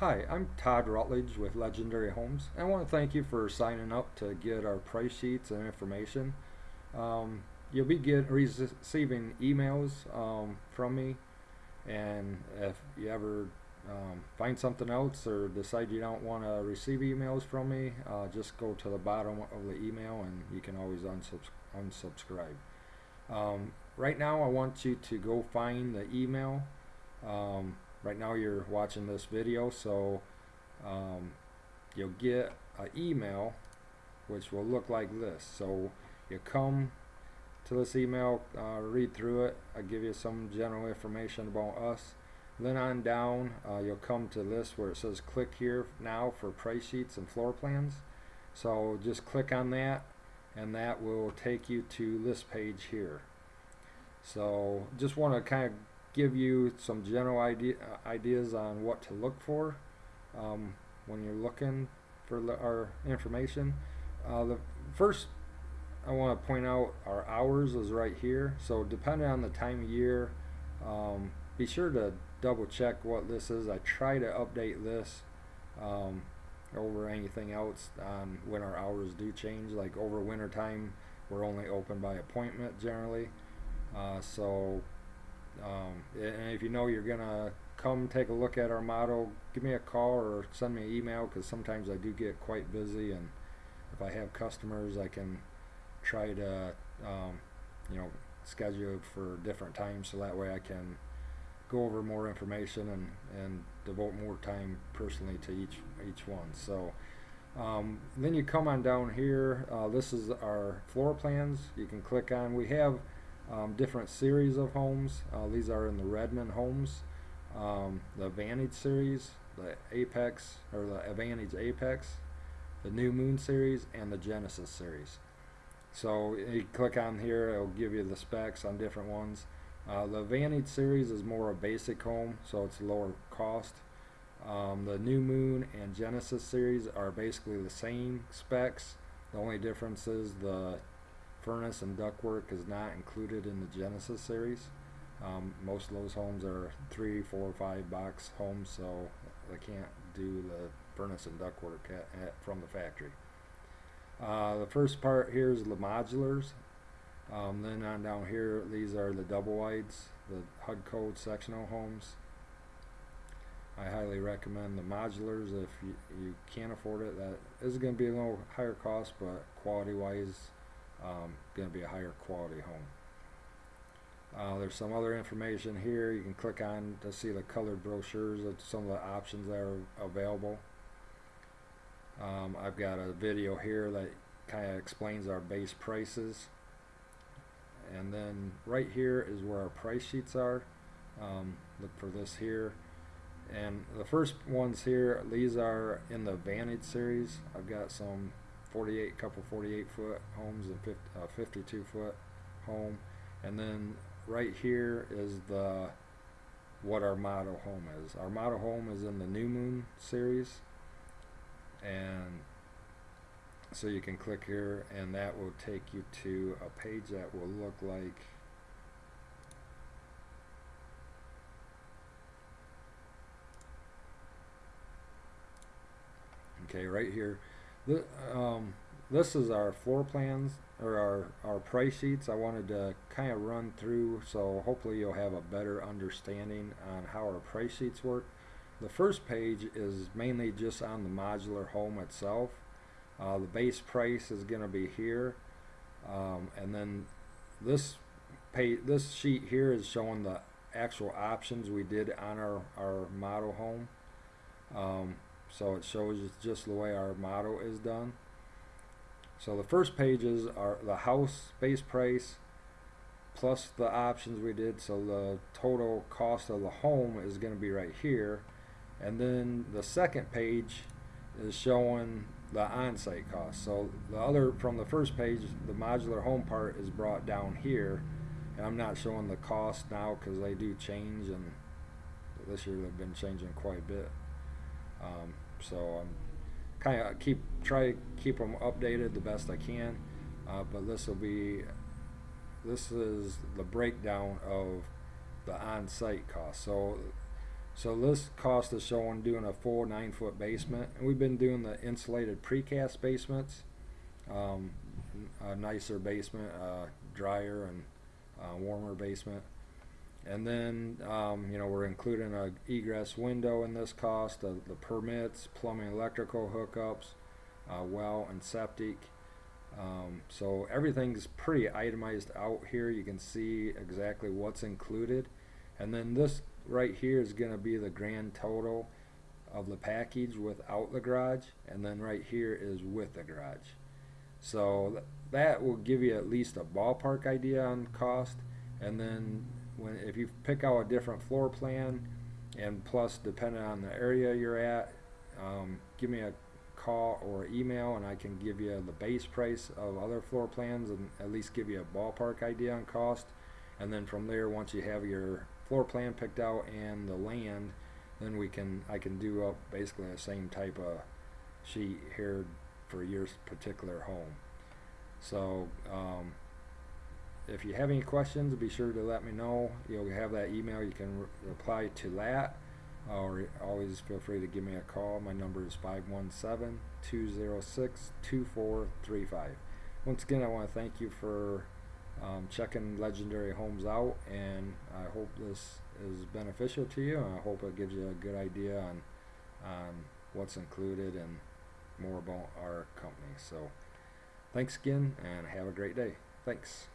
Hi, I'm Todd Rutledge with Legendary Homes. I want to thank you for signing up to get our price sheets and information. Um, you'll be get, receiving emails um, from me, and if you ever um, find something else or decide you don't want to receive emails from me, uh, just go to the bottom of the email and you can always unsubs unsubscribe. Um, right now, I want you to go find the email. Um, right now you're watching this video so um, you'll get an email which will look like this. So you come to this email uh, read through it. I give you some general information about us. Then on down uh, you'll come to this where it says click here now for price sheets and floor plans. So just click on that and that will take you to this page here. So just want to kind of give you some general idea, uh, ideas on what to look for um, when you're looking for our information. Uh, the first I want to point out our hours is right here. So depending on the time of year, um, be sure to double check what this is. I try to update this um, over anything else on when our hours do change. Like over winter time, we're only open by appointment generally. Uh, so um, and if you know you're gonna come take a look at our model, give me a call or send me an email because sometimes I do get quite busy and if I have customers I can try to um, you know schedule for different times so that way I can go over more information and, and devote more time personally to each each one. So um, then you come on down here uh, this is our floor plans. You can click on we have um, different series of homes. Uh, these are in the Redman homes, um, the Vantage series, the Apex or the Vantage Apex, the New Moon series, and the Genesis series. So you click on here, it'll give you the specs on different ones. Uh, the Vantage series is more a basic home, so it's lower cost. Um, the New Moon and Genesis series are basically the same specs. The only difference is the furnace and ductwork is not included in the Genesis series. Um, most of those homes are three, four, five box homes, so they can't do the furnace and ductwork at, at, from the factory. Uh, the first part here is the modulars. Um, then on down here, these are the double wides, the HUD code sectional homes. I highly recommend the modulars if you, you can't afford it. That is going to be a little higher cost, but quality wise, um, going to be a higher quality home. Uh, there's some other information here. You can click on to see the colored brochures of some of the options that are available. Um, I've got a video here that kind of explains our base prices. And then right here is where our price sheets are. Um, look for this here. And the first ones here these are in the Vantage series. I've got some 48 couple 48 foot homes and 50, uh, 52 foot home. And then right here is the what our model home is. Our model home is in the new moon series. And so you can click here and that will take you to a page that will look like okay right here um, this is our floor plans or our, our price sheets I wanted to kind of run through so hopefully you'll have a better understanding on how our price sheets work. The first page is mainly just on the modular home itself. Uh, the base price is going to be here um, and then this page, this sheet here is showing the actual options we did on our, our model home. Um, so it shows just the way our model is done. So the first pages are the house base price plus the options we did. So the total cost of the home is going to be right here. And then the second page is showing the on-site cost. So the other from the first page the modular home part is brought down here. And I'm not showing the cost now because they do change and this year they've been changing quite a bit um, so I'm kind of keep try to keep them updated the best I can. Uh, but this will be this is the breakdown of the on-site cost. So So this cost is showing doing a full nine foot basement, and we've been doing the insulated precast basements. Um, a nicer basement, uh, drier and uh, warmer basement. And then, um, you know, we're including a egress window in this cost, the, the permits, plumbing, electrical hookups, uh, well and septic. Um, so everything's pretty itemized out here. You can see exactly what's included. And then this right here is going to be the grand total of the package without the garage. And then right here is with the garage. So th- that will give you at least a ballpark idea on cost. And then when if you pick out a different floor plan, and plus depending on the area you're at, um, give me a call or email, and I can give you the base price of other floor plans and at least give you a ballpark idea on cost. And then from there, once you have your floor plan picked out and the land, then we can I can do up basically the same type of sheet here for your particular home. So um, if you have any questions, be sure to let me know. You'll have that email. You can re- reply to that, or always feel free to give me a call. My number is 517-206-2435. Once again, I want to thank you for um, checking Legendary Homes out, and I hope this is beneficial to you. And I hope it gives you a good idea on on what's included and more about our company. So, thanks again, and have a great day. Thanks.